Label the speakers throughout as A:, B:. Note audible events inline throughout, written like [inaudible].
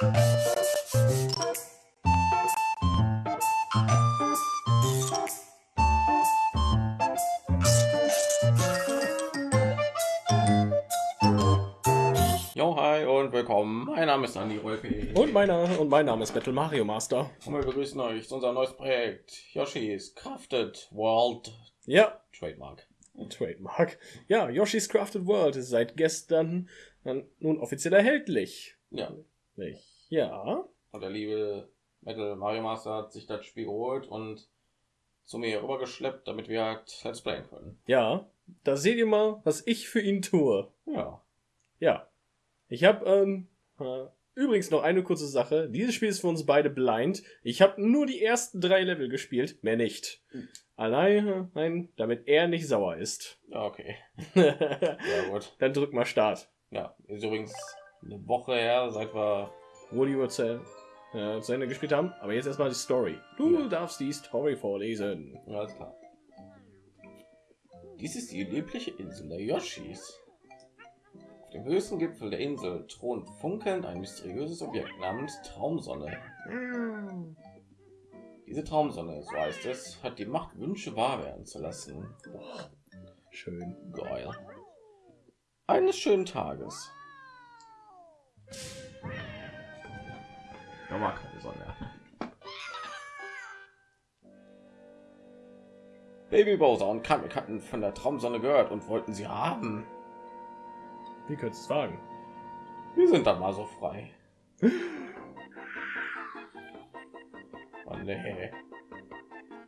A: Jo, hi und willkommen. Mein Name ist Andi Rolpe.
B: Und meiner und mein Name ist Battle Mario Master.
A: Und wir begrüßen euch zu unserem neues Projekt Yoshi's Crafted World
B: Ja,
A: Trademark.
B: Trademark. Ja, Yoshi's Crafted World ist seit gestern nun offiziell erhältlich.
A: Ja.
B: Nicht? Ja.
A: Und der liebe Metal Mario Master hat sich das Spiel geholt und zu mir rübergeschleppt, damit wir halt Let's Playen können.
B: Ja. Da seht ihr mal, was ich für ihn tue.
A: Ja.
B: Ja. Ich habe ähm, äh, übrigens noch eine kurze Sache. Dieses Spiel ist für uns beide blind. Ich habe nur die ersten drei Level gespielt, mehr nicht. Allein, nein, damit er nicht sauer ist.
A: Okay. [laughs] Ja, gut.
B: Dann drück mal Start.
A: Ja, ist übrigens eine Woche her, seit wir.
B: Wo die Uhrzeit äh, zu Ende gespielt haben. Aber jetzt erstmal die Story. Du
A: Ja.
B: darfst die Story vorlesen.
A: Ja, alles klar. Dies ist die liebliche Insel der Yoshis. Auf dem höchsten Gipfel der Insel thront funkelnd ein mysteriöses Objekt namens Traumsonne. Diese Traumsonne, so heißt es, hat die Macht, Wünsche wahr werden zu lassen.
B: Schön.
A: Geil. Eines schönen Tages. Da war keine Sonne. Baby Bowser und Kamek hatten von der Traumsonne gehört und wollten sie haben.
B: Wie könntest du es wagen?
A: Wir sind dann mal so frei. Oh, nee.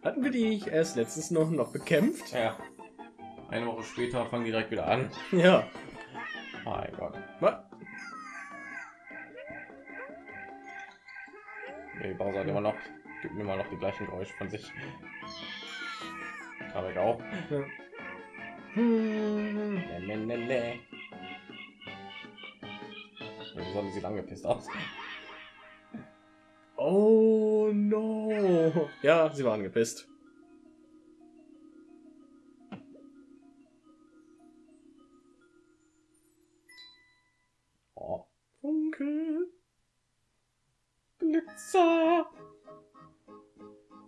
B: Hatten wir die nicht erst letztens noch, noch bekämpft?
A: Ja. Eine Woche später fangen die direkt wieder an.
B: Ja.
A: Mein Gott.
B: Was?
A: Baby Bowser hat immer noch, gibt mir immer noch die gleichen Geräusche von sich. Kamek auch.
B: Ja. Hm.
A: Nee, nee, nee, nee. Die Sonne sieht angepisst aus.
B: Oh no. Ja, sie waren gepisst.
A: Oh,
B: Funkel.
A: Glitzer!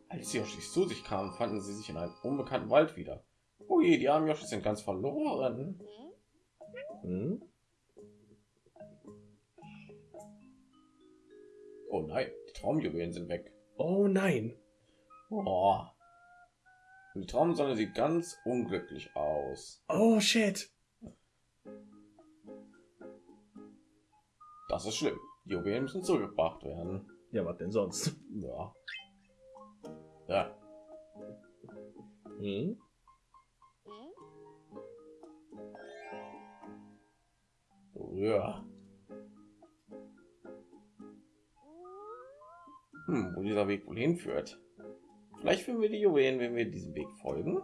A: Als die Yoshis zu sich kamen, fanden sie sich in einem unbekannten Wald wieder. Oh je, die armen Yoshis sind ganz verloren.
B: Hm?
A: Oh nein, die Traumjuwelen sind weg.
B: Oh nein.
A: Oh. Und die Traumsonne sieht ganz unglücklich aus.
B: Oh shit.
A: Das ist schlimm. Die Juwelen müssen zurückgebracht werden.
B: Ja, was denn sonst?
A: Ja. Ja.
B: Hm?
A: Ja. Hm, wo dieser Weg wohl hinführt. Vielleicht finden wir die Juwelen, wenn wir diesem Weg folgen.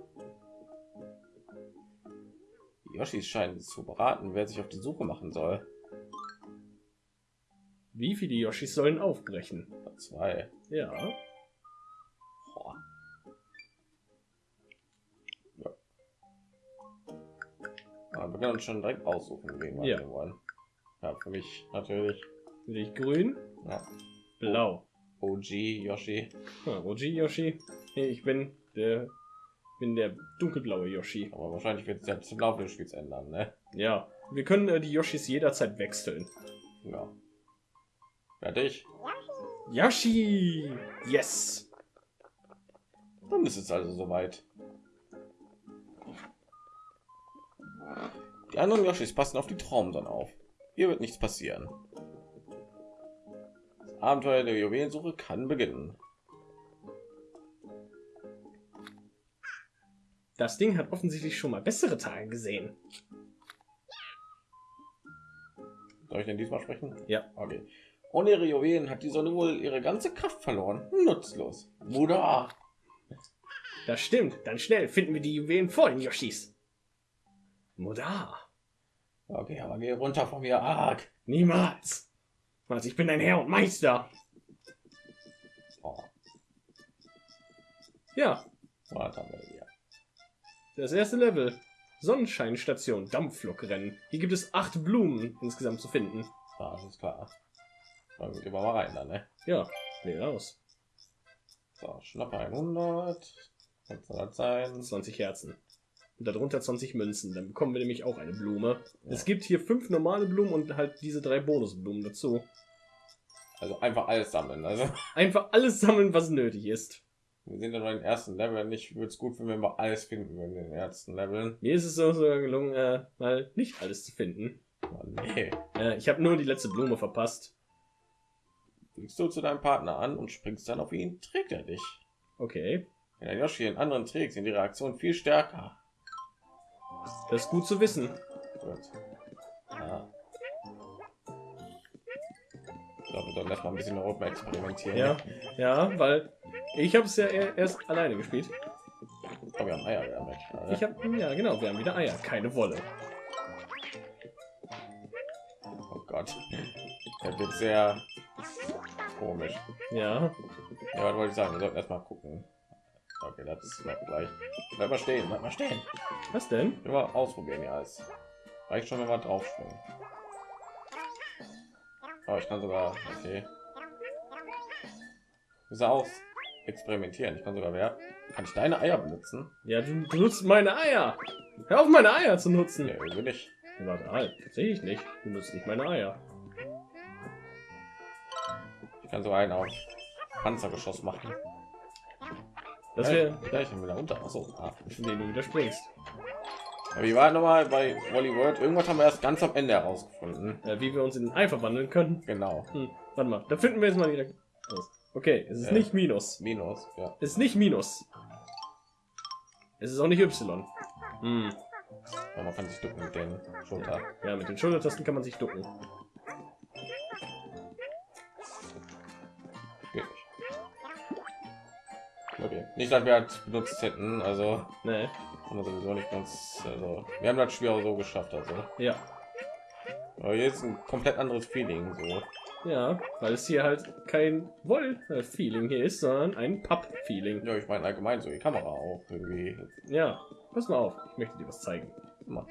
A: Die Yoshis scheinen zu beraten, wer sich auf die Suche machen soll.
B: Wie viele Yoshis sollen aufbrechen?
A: Zwei.
B: Ja.
A: Boah. Ja. Aber wir können uns schon direkt aussuchen, wen wir
B: Ja.
A: wollen. Ja, für mich natürlich.
B: Will ich grün?
A: Ja.
B: Blau.
A: OG Yoshi.
B: Ah, OG Yoshi. Ich bin der bin der dunkelblaue Yoshi.
A: Aber wahrscheinlich wird es ja zum Laufe des Spiels ändern, ne?
B: Ja. Wir können äh, die Yoshis jederzeit wechseln.
A: Ja. Fertig?
B: Yoshi! Yes!
A: Dann ist es also soweit. Die anderen Yoshis passen auf die Traumsonne auf. Hier wird nichts passieren. Das Abenteuer der Juwelensuche kann beginnen.
B: Das Ding hat offensichtlich schon mal bessere Tage gesehen.
A: Soll ich denn diesmal sprechen?
B: Ja.
A: Okay. Ohne ihre Juwelen hat die Sonne wohl ihre ganze Kraft verloren. Nutzlos. Muda.
B: Das stimmt. Dann schnell finden wir die Juwelen vor den Yoshis. Muda.
A: Okay, aber geh runter von mir, arg.
B: Niemals. Was, ich bin dein Herr und Meister.
A: Oh,
B: Ja,
A: was haben wir hier?
B: das erste Level. Sonnenscheinstation, Dampflokrennen. Hier gibt es acht Blumen insgesamt zu finden.
A: Das ist klar. Dann gehen wir mal rein, dann, ne?
B: Ja, wähle aus.
A: So, schnappe 100. Was soll das sein?
B: 20 Herzen. Und darunter 20 Münzen. Dann bekommen wir nämlich auch eine Blume.
A: Ja.
B: Es gibt hier fünf normale Blumen und halt diese drei Bonusblumen dazu.
A: Also einfach alles sammeln. Also [laughs]
B: Einfach alles sammeln, was nötig ist.
A: wir sind ja noch im ersten Level. Nicht würde es gut finden, wenn wir alles finden würden in den ersten Leveln.
B: Mir ist es so sogar gelungen, äh, mal nicht alles zu finden.
A: Oh, nee.
B: Äh, ich habe nur die letzte Blume verpasst.
A: Fliegst du zu deinem Partner an und springst dann auf ihn, trägt er dich.
B: Okay,
A: Wenn der Yoshi den anderen trägt, sind die Reaktionen viel stärker.
B: das ist gut zu wissen.
A: Gut. Ja. Ich glaube, wir sollten erstmal ein bisschen Europa experimentieren.
B: Ja, ja, weil ich habe es ja erst alleine gespielt.
A: Oh, wir haben Eier wieder weg.
B: Ich habe, ja genau, wir haben wieder Eier, keine Wolle.
A: Oh Gott. Der wird sehr komisch.
B: Ja,
A: Ja, was wollte ich sagen? Wir sollten erstmal gucken. Okay, das bleibt gleich. Bleib mal stehen, bleib mal stehen.
B: was denn?
A: Mal ausprobieren, ja. Es reicht schon, wenn wir drauf springen. Oh, ich kann sogar. Okay. Ist aus experimentieren. Ich kann sogar wer. Kann ich deine Eier benutzen?
B: Ja, du, du nutzt meine Eier. Hör auf, meine Eier zu nutzen.
A: Nee, irgendwie nicht.
B: Warte, halt, sehe ich nicht. Du nutzt nicht meine Eier.
A: Kann so einen auf Panzergeschoss machen.
B: Das wäre,
A: ja, ich bin wieder unter. Achso, ah.
B: indem du wieder springst.
A: Aber wie war noch mal bei Wally World? Irgendwas haben wir erst ganz am Ende herausgefunden.
B: Äh, wie wir uns in ein Ei verwandeln können.
A: Genau.
B: Hm, warte mal, da finden wir jetzt mal wieder. Okay, es ist
A: Ja.
B: nicht Minus.
A: Minus, ja.
B: Es ist nicht Minus. Es ist auch nicht Y. Hm.
A: Aber man kann sich ducken mit den Schulter.
B: Ja, mit den Schultertasten kann man sich ducken.
A: Okay. Nicht, dass wir halt benutzt hätten, also
B: Nee.
A: haben wir sowieso nicht ganz. Also, wir haben das Spiel auch so geschafft, also.
B: Ja.
A: Aber jetzt ein komplett anderes Feeling, so.
B: Ja, weil es hier halt kein Woll-Feeling hier ist, sondern ein Papp-Feeling.
A: Ja, ich meine allgemein so die Kamera auch irgendwie.
B: Ja, pass mal auf, ich möchte dir was zeigen.
A: Immer.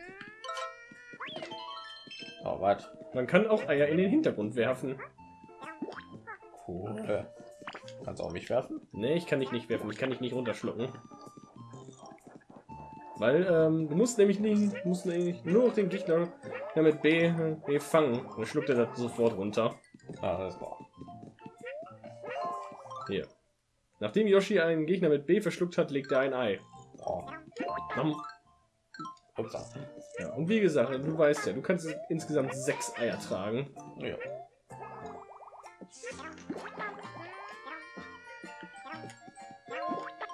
A: Oh, was?
B: Man kann auch Eier in den Hintergrund werfen.
A: Cool. Kannst auch mich werfen?
B: Nee, ich kann dich nicht werfen, ich kann dich nicht runterschlucken. Weil ähm, du musst nämlich nicht, musst nämlich nur noch den Gegner mit B, B fangen. Dann schluckt er das sofort runter.
A: Ah, das war.
B: Hier. Nachdem Yoshi einen Gegner mit B verschluckt hat, legt er ein Ei.
A: Oh.
B: Ja, und wie gesagt, du weißt ja, du kannst insgesamt sechs Eier tragen.
A: Ja.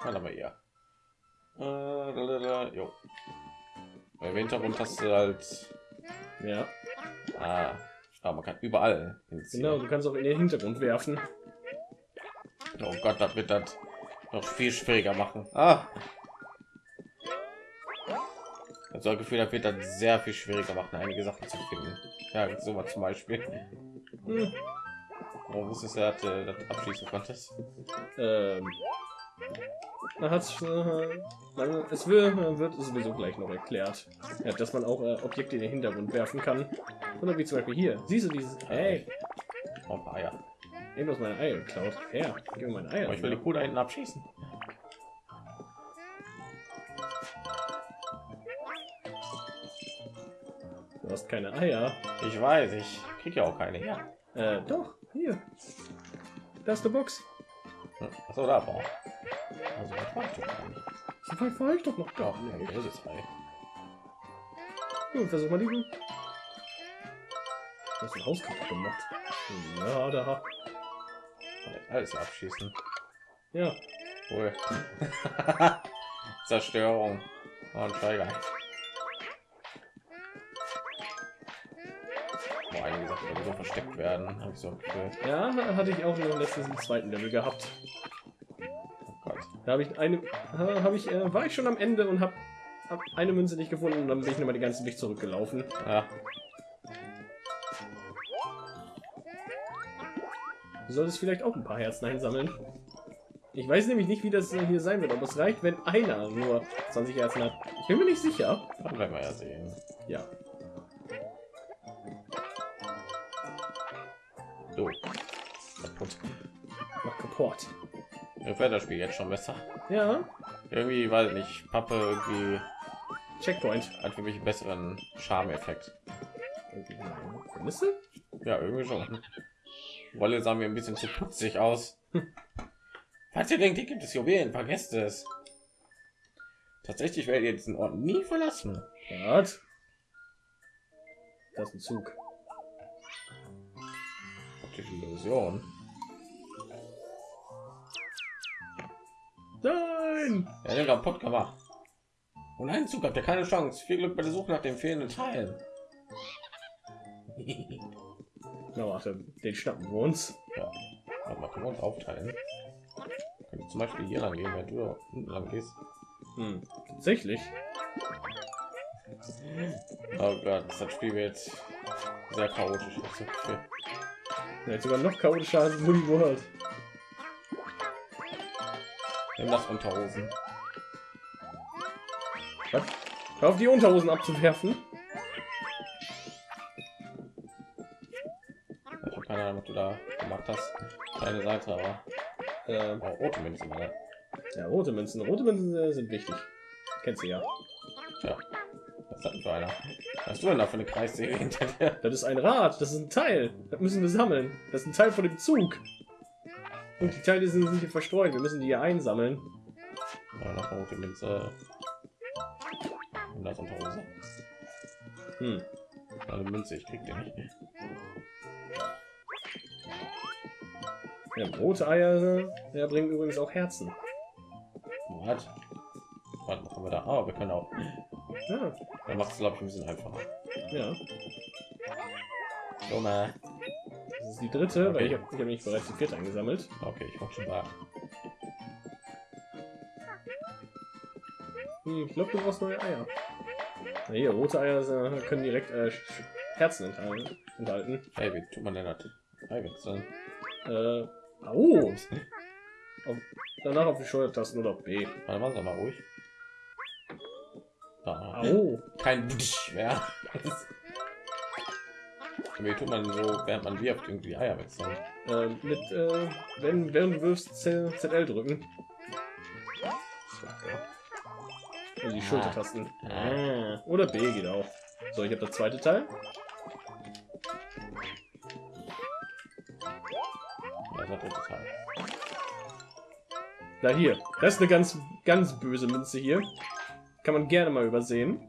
A: Warte mal hier. Äh, jo. Im Hintergrund hast du halt.
B: Ja,
A: Ah, ah man kann überall hinziehen.
B: genau, du kannst auch in den Hintergrund werfen.
A: Oh Gott, das wird das noch viel schwieriger machen. Ah. Das so ein Gefühl, das wird das sehr viel schwieriger machen, einige Sachen zu finden. Ja, so mal zum Beispiel.
B: Hm,
A: Warum wusstest du, dass du das abschließen konntest?
B: ähm, man hat's, äh, man, es wird, wird sowieso gleich noch erklärt, ja, dass man auch äh, Objekte in den Hintergrund werfen kann. Oder wie zum Beispiel hier. Siehst du dieses? Hey,
A: Oh, Eier.
B: eben aus meine Eier geklaut. Her, gib mir meine Eier.
A: Aber ich will die Kuh da hinten abschießen.
B: Du hast keine Eier.
A: Ich weiß, ich krieg ja auch keine her.
B: Äh, doch, hier. Da ist die Box.
A: Hm, Achso, da war. Das war ich doch gar nicht.
B: So weit war ich doch noch
A: Ja,
B: gar nicht.
A: das ist Ei.
B: Gut, versuch mal diesen. Du hast ein Haus kaputt gemacht. Ja, da.
A: Alles abschießen.
B: Ja,
A: Cool. [laughs] Zerstörung. Ein Steiger. Boah, einige Sachen die so versteckt werden. Hab ich so ein Gefühl.
B: ja, hatte ich auch letztens im zweiten Level gehabt. Da habe ich eine, habe ich, äh, war ich schon am Ende und habe hab eine Münze nicht gefunden und dann bin ich nochmal den ganzen Weg zurückgelaufen.
A: Ja,
B: Du solltest vielleicht auch ein paar Herzen einsammeln. Ich weiß nämlich nicht, wie das äh, hier sein wird, ob es reicht, wenn einer nur 20 Herzen hat. Ich bin mir nicht sicher.
A: dann werden wir ja sehen.
B: Ja.
A: So. Kaputt.
B: Mach kaputt.
A: Mir fällt das Spiel jetzt schon besser.
B: Ja.
A: Irgendwie, weiß ich nicht, Pappe irgendwie
B: Checkpoint.
A: hat für mich einen besseren Charme-Effekt. Ja, irgendwie schon. Wolle sah mir ein bisschen zu putzig aus. [laughs] Falls ihr denkt, hier gibt es Juwelen, vergesst es. Tatsächlich werdet ihr diesen Ort nie verlassen.
B: Was? Das ist ein Zug.
A: Optische Illusion.
B: Nein!
A: Ja, den kaputt gemacht. Und einen Zug habt ihr keine Chance. Viel Glück bei der Suche nach dem fehlenden Teilen.
B: Na warte, den schnappen wir uns.
A: ja. Mal, können wir uns aufteilen? Können zum Beispiel hier lang gehen, wenn du da unten lang gehst.
B: Hm. Tatsächlich.
A: Oh Gott, das Spiel wird sehr chaotisch.
B: Jetzt sogar noch chaotischer als Woody World.
A: Nimm das Unterhosen.
B: Was? Hör auf die Unterhosen abzuwerfen.
A: Ich habe keine Ahnung, was du da gemacht hast. Keine Seite, aber
B: Ähm,
A: oh, rote Münzen, Alter.
B: ja, rote Münzen. Rote Münzen äh, sind wichtig. Kennst du ja.
A: Ja. Was hat denn für einer? Was hast du denn da für eine Kreissäge hinter dir?
B: Das ist ein Rad. Das ist ein Teil. Das müssen wir sammeln. Das ist ein Teil von dem Zug. Und die Teile sind, sind hier verstreut. Wir müssen die hier einsammeln.
A: Ja, Münze. Und das Unterhose.
B: Hm.
A: Eine Münze, ich krieg den nicht.
B: Ja, rote Eier ja, bringen übrigens auch Herzen.
A: Was? Was machen wir da? Ah, wir können auch.
B: Ja,
A: Dann macht es, glaube ich, ein bisschen einfacher.
B: ja.
A: Na.
B: Das ist die dritte, weil
A: Okay.
B: ich habe hab nicht bereits die vierte eingesammelt.
A: Okay, ich wollte schon da.
B: Hm, ich glaube, du brauchst neue Eier. Na hier, rote Eier können direkt äh, Herzen enthalten. enthalten.
A: Hey, wie tut man denn das? Wechseln.
B: Äh, oh. Auf, danach auf die Schultertasten oder auf B.
A: Warte mal, sag mal ruhig. Da.
B: Au.
A: Kein Butsch mehr. [laughs] Wie tut man so, während man wirft, irgendwie Eier wechseln?
B: Äh, mit, äh, wenn, während du wirfst, Z ZL drücken. Also die
A: Ah.
B: Schultertasten. Ah. Oder B geht auch. So, ich habe das zweite Teil.
A: Ja, das Teil.
B: Da hier. Das ist eine ganz, ganz böse Münze hier. Kann man gerne mal übersehen.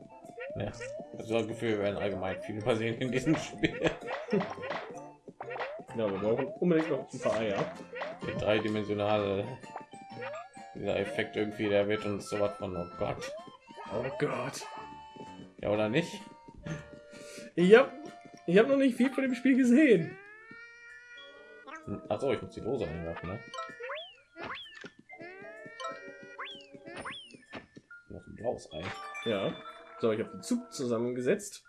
A: Ja. Also das Gefühl, wir werden allgemein viel übersehen in diesem Spiel.
B: Ja, wir brauchen unbedingt noch ein paar Eier.
A: Der dreidimensionale dieser Effekt irgendwie, der wird uns sowas von oh Gott.
B: Oh Gott.
A: Ja oder nicht?
B: Ich hab, ich hab noch nicht viel von dem Spiel gesehen.
A: Achso, ich muss die Dose einwerfen, ne? Noch ein blaues Ei.
B: Ja. So, ich habe den Zug zusammengesetzt.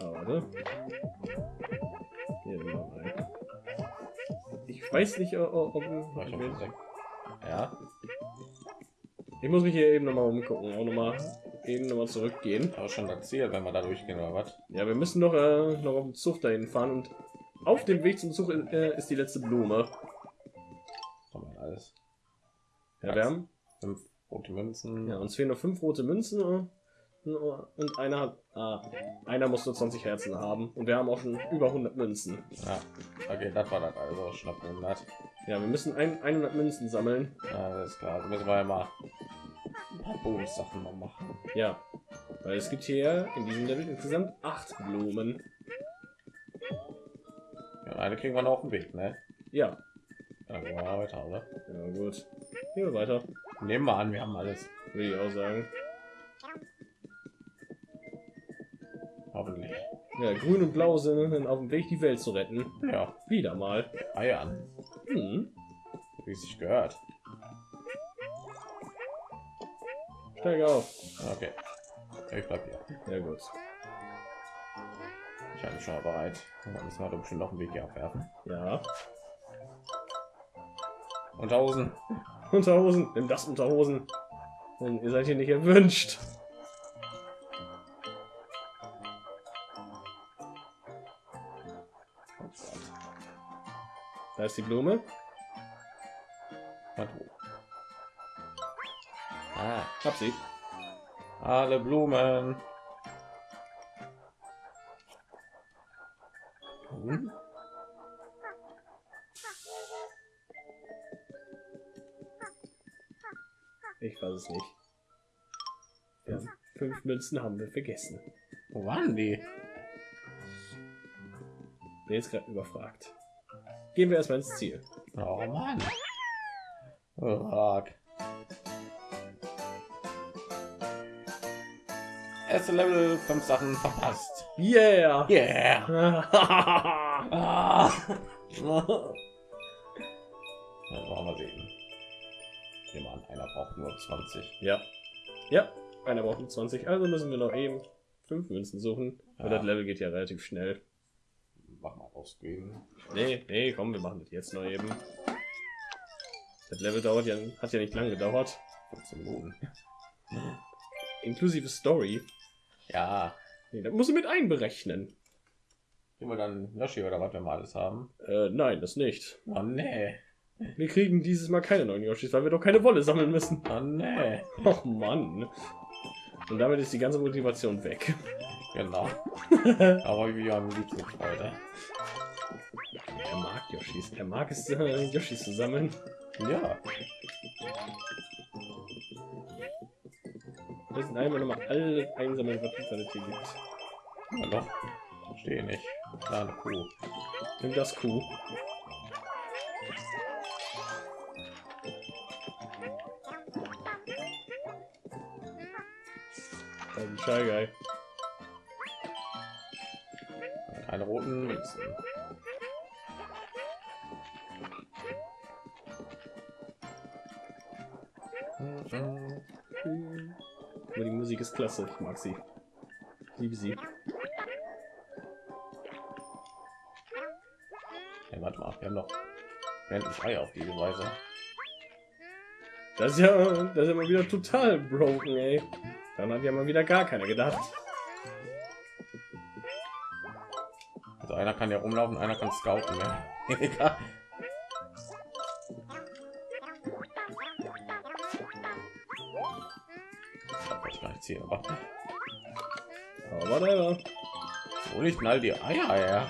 B: Ah. Ich weiß nicht, ob,
A: ja,
B: ich muss mich hier eben noch mal umgucken, auch noch mal eben noch mal zurückgehen.
A: aber schon das Ziel, wenn wir da durchgehen oder was?
B: Ja, wir müssen noch, äh, noch auf dem Zug dahin fahren und auf dem Weg zum Zug äh, ist die letzte Blume.
A: Alles.
B: Ja, wir haben,
A: rote Münzen.
B: ja, uns fehlen noch fünf rote Münzen und einer hat, ah, einer muss nur 20 Herzen haben und wir haben auch schon über 100 Münzen.
A: Ja, okay, das war das also schnapp 100.
B: Ja, wir müssen ein, 100 Münzen sammeln.
A: Ja, das ist klar. Also müssen wir ja mal ein paar Bonus-Sachen noch machen.
B: Ja, weil es gibt hier in diesem Level insgesamt acht Blumen.
A: Ja, eine kriegen wir noch auf dem Weg, ne?
B: Ja,
A: Dann gehen wir mal weiter, oder?
B: ja gut. Hier weiter,
A: Nehmen wir an, wir haben alles.
B: würde ich auch sagen.
A: Hoffentlich.
B: Ja, grün und blau sind auf dem Weg, die Welt zu retten.
A: Ja,
B: Wieder mal.
A: Eier an.
B: Hm,
A: Wie sich gehört.
B: steig auf.
A: Okay. Ich bleib hier.
B: Ja gut.
A: Ich bin schon mal bereit. Dann müssen wir bestimmt noch einen Weg hier abwerfen.
B: Ja.
A: Unterhosen.
B: Unterhosen. Nimm das Unterhosen. Denn ihr seid hier nicht erwünscht. Da ist die Blume.
A: Ah,
B: Hab sie.
A: alle Blumen.
B: Es nicht. Ja, fünf Münzen haben wir vergessen.
A: Wo waren die?
B: Bin jetzt gerade überfragt. Gehen wir erstmal ins Ziel.
A: Oh Mann. Fuck. Erste Level, fünf Sachen verpasst.
B: Yeah!
A: Yeah. [laughs] [laughs] braucht nur 20.
B: ja. Ja, einer braucht nur 20, also müssen wir noch eben fünf Münzen suchen. Und
A: Ja.
B: das Level geht ja relativ schnell.
A: Mach mal ausgehen.
B: Nee, nee, komm, wir machen das jetzt noch eben. Das Level dauert ja, hat ja nicht lange gedauert.
A: 15 Minuten. [laughs]
B: Inklusive Story.
A: Ja.
B: Nee, das muss ich mit einberechnen.
A: Nehmen wir dann Yoshi oder was wir mal alles haben.
B: Äh, nein, das nicht.
A: Oh nee.
B: Wir kriegen dieses Mal keine neuen Yoshis, weil wir doch keine Wolle sammeln müssen.
A: Oh nee.
B: Och Mann. Und damit ist die ganze Motivation weg.
A: Genau. [laughs] Aber wie am liebsten Freude.
B: Er mag Yoshis. Er mag es, äh, Yoshis zu sammeln.
A: Ja.
B: Wir müssen einmal nochmal alles einsammeln, was es hier gibt.
A: Doch. Verstehe nicht. Klar, eine Kuh.
B: Nimm das Kuh. Ein Shy Guy.
A: Keine roten Münzen.
B: Aber die Musik ist klasse. Ich mag sie. Ich liebe sie.
A: Hey, warte mal, wir haben noch endlich Eier auf diese Weise.
B: Das ist ja, das ist ja mal wieder total broken, ey. Dann hat ja mal wieder gar keiner gedacht.
A: Also einer kann ja rumlaufen, einer kann scouten. Ja. [laughs] Egal. Ich nicht ziehen, aber
B: Aber whatever.
A: wo nicht all die Eier her?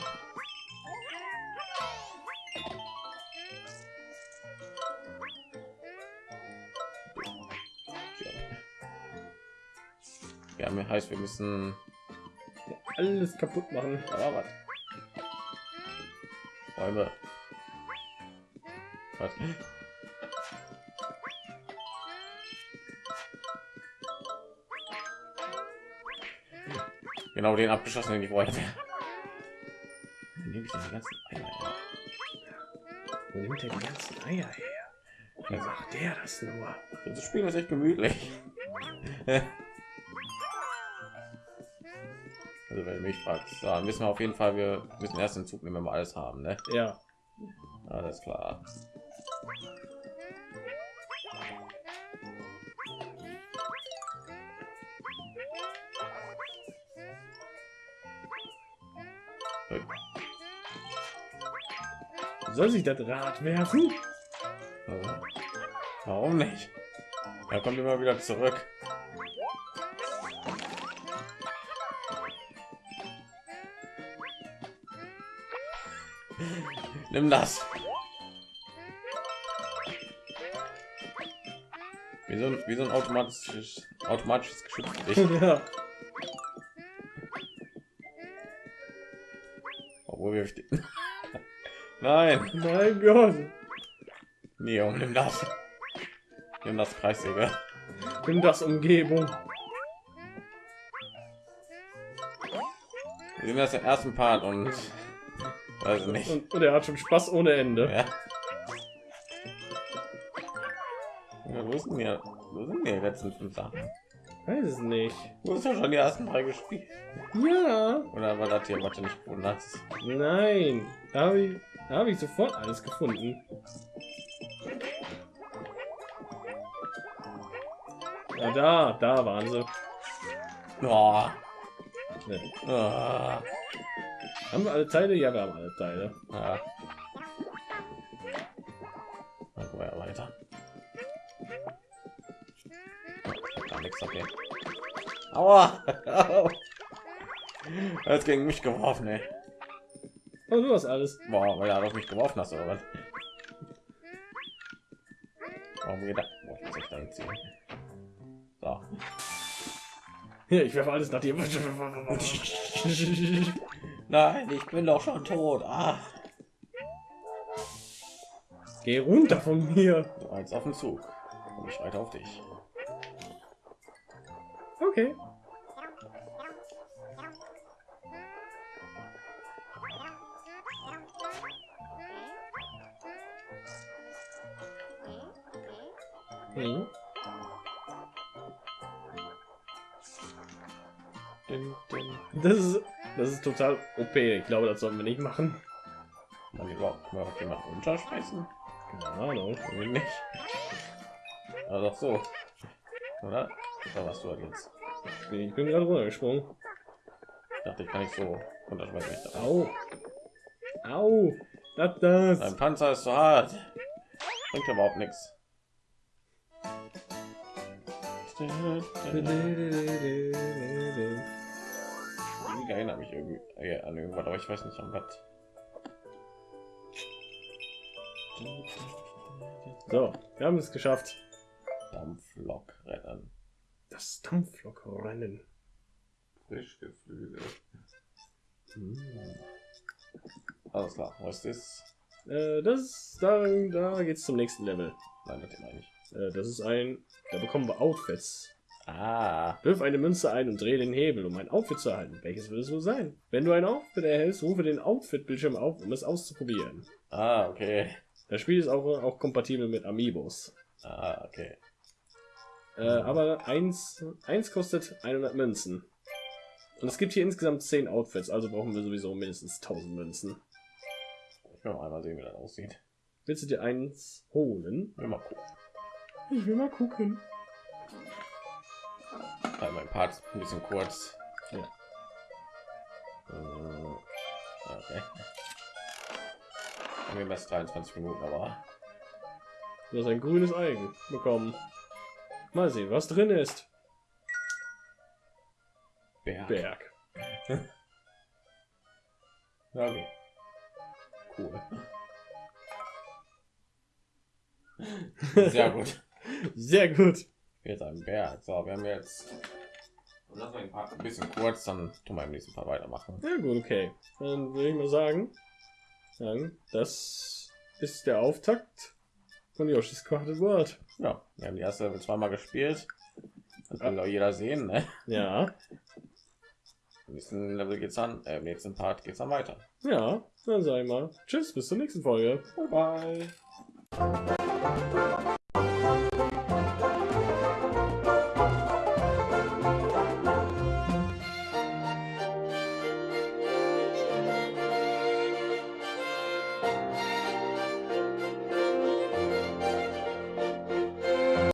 A: Heißt, wir müssen
B: Alles kaputt machen.
A: Aber was? Bäume. Was? Genau den abgeschossen, den ich wollte. Wo nehme ich die ganzen Eier her?
B: Wo nimmt er die ganzen Eier her? Wie macht der das nur?
A: Das Spiel ist echt gemütlich. [laughs] also wenn du mich fragst, dann wissen wir auf jeden Fall, wir müssen erst den Zug nehmen, wenn wir alles haben, ne?
B: Ja.
A: Alles klar.
B: Soll sich das Rad werfen?
A: Warum nicht? Er kommt immer wieder zurück. Nimm das. Wie so ein, wie so ein automatisches, automatisches Geschütz [laughs]
B: ja.
A: Obwohl wir... [laughs] Nein.
B: Mein Gott.
A: Neo, nimm das. Nimm das Kreissäge.
B: Nimm das Umgebung.
A: Wir sind erst im ersten Part und weiß nicht.
B: Und, und er hat schon Spaß ohne Ende.
A: Ja. ja wo sind wir? Wo sind die letzten fünf Sachen?
B: Weiß es nicht.
A: Du hast ja schon die ersten drei gespielt.
B: Ja.
A: Oder war das hier, du nicht hast?
B: Nein. Da habe ich, da habe ich sofort alles gefunden. Ja, da, da waren sie.
A: Oh,
B: Ne.
A: oh.
B: Haben wir alle Teile? Ja, wir haben alle Teile.
A: Ja. Dann wir ja weiter. Gar nichts, okay. Aua! [laughs] Er hat gegen mich geworfen, ey.
B: Oh, du hast alles.
A: Boah, weil er auf mich geworfen hast, oder was? Warum geht er? Boah, ich muss echt dahin ziehen. So.
B: Ja, ich werfe alles nach dir. [laughs]
A: Nein, ich bin doch schon tot. Ah,
B: Geh runter von mir.
A: du eins auf den Zug. Und ich weiter auf dich.
B: Okay. Hm. Das ist, das ist total OP. Ich glaube, das sollten wir nicht machen.
A: Kann überhaupt überhaupt jemanden runterschmeißen?
B: Keine Ahnung.
A: Nicht. Aber doch so. Oder? Oder was du halt jetzt?
B: Ich bin gerade runtergesprungen.
A: Ich dachte, ich kann nicht so runterschmeißen.
B: Au. Au. Das, das.
A: Dein Panzer ist so hart. Bringt überhaupt nichts. Ich erinnere mich irgendwie äh, an irgendwas, aber ich weiß nicht an was.
B: So, wir haben es geschafft.
A: Dampflok rennen.
B: Das Dampflokrennen.
A: Frisch Geflügel. Hm. Alles klar, was ist das?
B: Äh, das, da, da geht's zum nächsten Level.
A: Nein, das meine ich.
B: Äh, das ist ein, da bekommen wir Outfits.
A: Ah,
B: Wirf eine Münze ein und drehe den Hebel, um ein Outfit zu erhalten. Welches wird es wohl sein? Wenn du ein Outfit erhältst, rufe den Outfit-Bildschirm auf, um es auszuprobieren.
A: ah, okay.
B: Das Spiel ist auch, auch kompatibel mit Amiibos.
A: Ah, okay.
B: Äh, aber eins, eins kostet 100 Münzen. Und es gibt hier insgesamt 10 Outfits, also brauchen wir sowieso mindestens 1000 Münzen.
A: Ich will mal einmal sehen, wie das aussieht.
B: Willst du dir eins holen?
A: Will mal gucken.
B: Ich will mal gucken.
A: Weil mein Part ist ein bisschen kurz.
B: Ja.
A: Äh, Okay. Mir das 23 Minuten, aber
B: Du hast ein grünes Ei bekommen. Mal sehen, was drin ist.
A: Berg.
B: Berg. [laughs]
A: Okay. Cool. [laughs] Sehr gut. [laughs]
B: Sehr gut.
A: Jetzt ein Berg. So, wir haben jetzt. Lass mal den Part ein bisschen kurz, dann tun wir im nächsten Part weitermachen.
B: Ja gut, okay. Dann würde ich mal sagen, sagen, das ist der Auftakt von Yoshi's Crafted World.
A: Ja, wir haben die erste Level zweimal gespielt. Das kann doch jeder sehen, ne?
B: Ja,
A: Im nächsten Level geht's dann, äh, im nächsten Part geht's dann weiter.
B: ja, dann sag ich mal. Tschüss, bis zur nächsten Folge.
A: Bye bye.